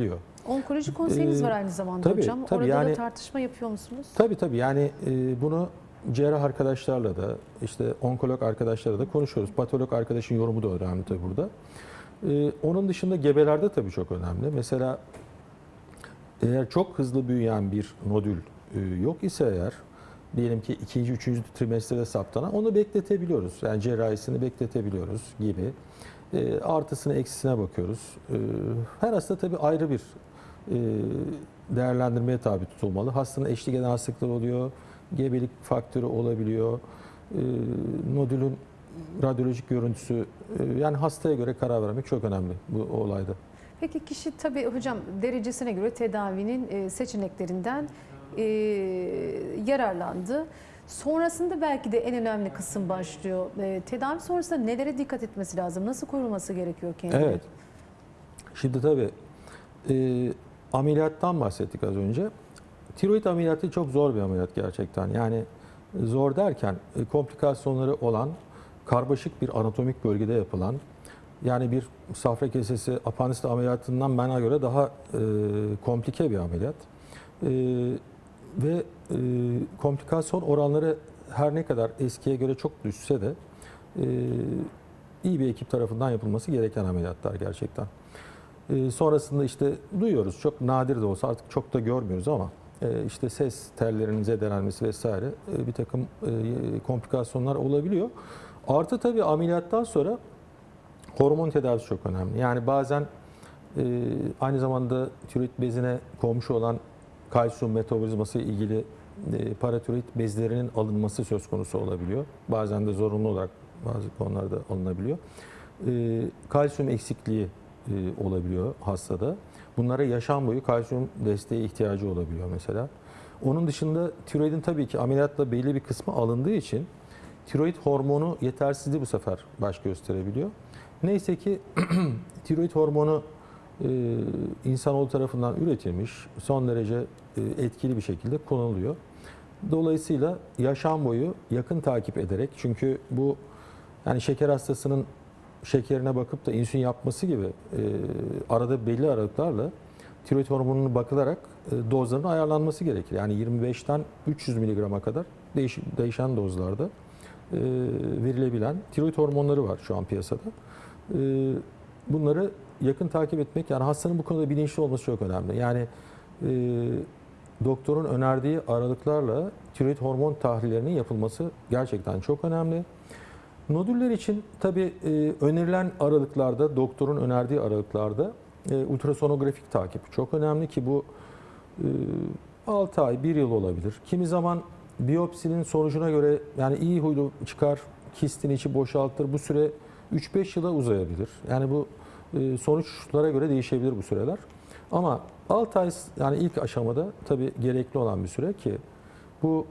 biliyor. Onkoloji konseyiniz Ee, var aynı zamanda tabii, hocam. tabii. Orada da Yani- tartışma yapıyor musunuz? Tabii tabii yani e, bunu cerrah arkadaşlarla da işte onkolog arkadaşlarla da konuşuyoruz. Patolog arkadaşın yorumu da önemli tabii burada. E, onun dışında gebelerde tabii çok önemli. Mesela eğer çok hızlı büyüyen bir nodül e, yok ise eğer diyelim ki ikinci, üçüncü trimestrede saptanan onu bekletebiliyoruz. Yani cerrahisini bekletebiliyoruz gibi. E, artısını eksisine bakıyoruz. E, her hasta tabii ayrı bir e, değerlendirmeye tabi tutulmalı. Hastanın eşlik eden hastalıklar oluyor, gebelik faktörü olabiliyor, e, nodülün radyolojik görüntüsü, e, yani hastaya göre karar vermek çok önemli bu olayda. Peki kişi tabii hocam derecesine göre tedavinin e, seçeneklerinden e, yararlandı. Sonrasında belki de en önemli kısım başlıyor. E, tedavi sonrasında nelere dikkat etmesi lazım? Nasıl korunması gerekiyor kendini? Evet. Şimdi tabii e, ameliyattan bahsettik az önce. Tiroid ameliyatı çok zor bir ameliyat gerçekten. Yani zor derken e, komplikasyonları olan karmaşık bir anatomik bölgede yapılan yani bir safra kesesi apandisit ameliyatından bana göre daha e, komplike bir ameliyat. E, ve e, komplikasyon oranları her ne kadar eskiye göre çok düşse de e, iyi bir ekip tarafından yapılması gereken ameliyatlar gerçekten. E, sonrasında işte duyuyoruz çok nadir de olsa artık çok da görmüyoruz ama e, işte ses tellerinin zedelenmesi vesaire e, bir takım e, komplikasyonlar olabiliyor. Artı tabii ameliyattan sonra hormon tedavisi çok önemli. Yani bazen e, aynı zamanda tiroid bezine komşu olan kalsiyum metabolizması ilgili e, paratiroid bezlerinin alınması söz konusu olabiliyor. Bazen de zorunlu olarak bazı konularda alınabiliyor. E, kalsiyum eksikliği e, olabiliyor hastada. Bunlara yaşam boyu kalsiyum desteği ihtiyacı olabiliyor mesela. Onun dışında tiroidin tabii ki ameliyatla belli bir kısmı alındığı için tiroid hormonu yetersizliği bu sefer baş gösterebiliyor. Neyse ki tiroid hormonu insanoğlu tarafından üretilmiş, son derece e, etkili bir şekilde kullanılıyor. Dolayısıyla yaşam boyu yakın takip ederek çünkü bu yani şeker hastasının şekerine bakıp da insülin yapması gibi e, arada belli aralıklarla tiroid hormonuna bakılarak e, dozların ayarlanması gerekir. Yani 25'ten 300 miligrama kadar değiş, değişen dozlarda e, verilebilen tiroid hormonları var şu an piyasada. E, bunları yakın takip etmek yani hastanın bu konuda bilinçli olması çok önemli. Yani e, doktorun önerdiği aralıklarla tiroid hormon tahlillerinin yapılması gerçekten çok önemli. Nodüller için tabii e, önerilen aralıklarda, doktorun önerdiği aralıklarda e, ultrasonografik takip çok önemli ki bu e, 6 ay, 1 yıl olabilir. Kimi zaman biyopsinin sonucuna göre yani iyi huylu çıkar, kistin içi boşaltır. Bu süre 3-5 yıla uzayabilir. Yani bu sonuçlara göre değişebilir bu süreler. Ama 6 ay yani ilk aşamada tabii gerekli olan bir süre ki bu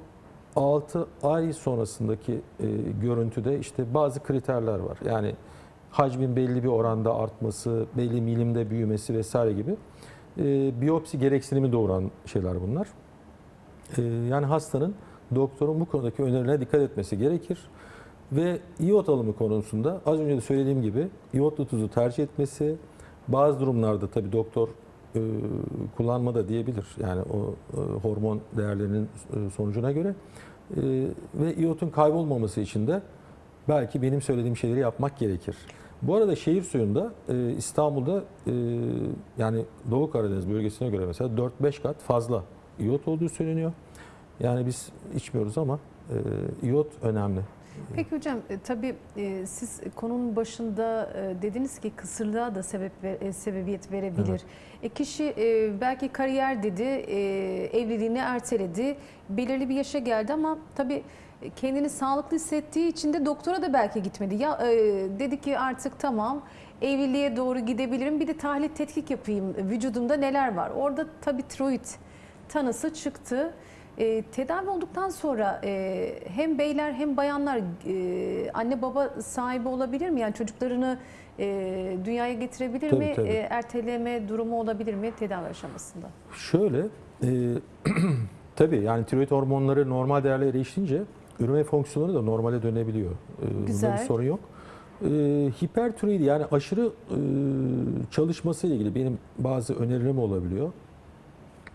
6 ay sonrasındaki e, görüntüde işte bazı kriterler var. Yani hacmin belli bir oranda artması, belli milimde büyümesi vesaire gibi e, biyopsi gereksinimi doğuran şeyler bunlar. E, yani hastanın doktorun bu konudaki önerilerine dikkat etmesi gerekir. Ve iot alımı konusunda az önce de söylediğim gibi iyotlu tuzu tercih etmesi, bazı durumlarda tabii doktor e, kullanma da diyebilir. Yani o e, hormon değerlerinin e, sonucuna göre. E, ve iyotun kaybolmaması için de belki benim söylediğim şeyleri yapmak gerekir. Bu arada şehir suyunda e, İstanbul'da e, yani Doğu Karadeniz bölgesine göre mesela 4-5 kat fazla iyot olduğu söyleniyor. Yani biz içmiyoruz ama e, iyot önemli. Peki hocam e, tabii e, siz konunun başında e, dediniz ki kısırlığa da sebep e, sebebiyet verebilir. Evet. E, kişi e, belki kariyer dedi, e, evliliğini erteledi, belirli bir yaşa geldi ama tabii kendini sağlıklı hissettiği için de doktora da belki gitmedi. Ya e, dedi ki artık tamam evliliğe doğru gidebilirim. Bir de tahlil tetkik yapayım. Vücudumda neler var? Orada tabii tiroid tanısı çıktı. E, tedavi olduktan sonra e, hem beyler hem bayanlar e, anne baba sahibi olabilir mi? Yani çocuklarını e, dünyaya getirebilir Tabii, mi? tabii. E, erteleme durumu olabilir mi tedavi aşamasında? Şöyle, e, tabii yani tiroid hormonları normal değerlere erişince üreme fonksiyonları da normale dönebiliyor. E, bunda Güzel. bir sorun yok. E, hipertiroidi yani aşırı e, çalışması ile ilgili benim bazı önerilerim olabiliyor.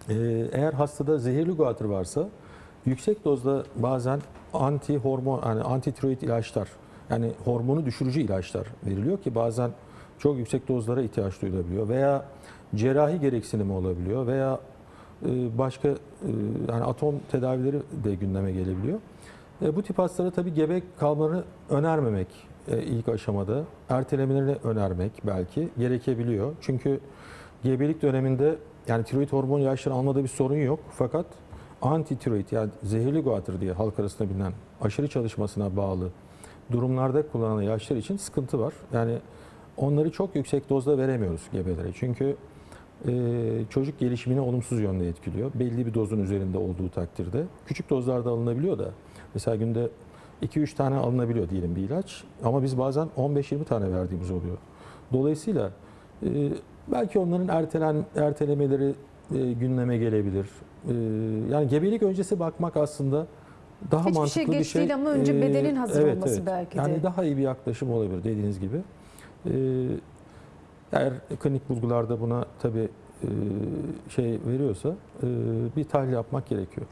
E, eğer hastada zehirli guatr varsa yüksek dozda bazen anti hormon yani anti tiroid ilaçlar yani hormonu düşürücü ilaçlar veriliyor ki bazen çok yüksek dozlara ihtiyaç duyulabiliyor veya cerrahi gereksinimi olabiliyor veya e, başka e, yani atom tedavileri de gündeme gelebiliyor. E, Bu tip hastalara tabii gebe kalmalarını önermemek ilk aşamada, ertelemelerini önermek belki gerekebiliyor. Çünkü gebelik döneminde yani tiroid hormon ilaçları almada bir sorun yok fakat anti tiroid yani zehirli guatr diye halk arasında bilinen aşırı çalışmasına bağlı durumlarda kullanılan ilaçlar için sıkıntı var. Yani onları çok yüksek dozda veremiyoruz gebelere. Çünkü e, çocuk gelişimini olumsuz yönde etkiliyor. Belli bir dozun üzerinde olduğu takdirde. Küçük dozlarda alınabiliyor da mesela günde 2-3 tane alınabiliyor diyelim bir ilaç ama biz bazen 15-20 tane verdiğimiz oluyor. Dolayısıyla belki onların ertelen ertelemeleri e, gündeme gelebilir. E, yani gebelik öncesi bakmak aslında daha Hiçbir şey mantıklı bir geç şey. değil ama önce E, bedenin hazır evet, olması evet. belki de. Yani daha iyi bir yaklaşım olabilir dediğiniz gibi. E, eğer klinik bulgularda buna tabii e, şey veriyorsa bir tahlil yapmak gerekiyor.